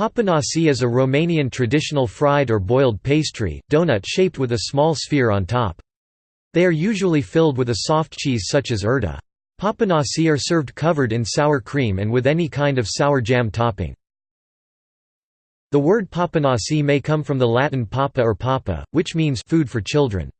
Papanasi is a Romanian traditional fried or boiled pastry, donut shaped with a small sphere on top. They are usually filled with a soft cheese such as urda. Papanasi are served covered in sour cream and with any kind of sour jam topping. The word papanasi may come from the Latin papa or papa, which means food for children.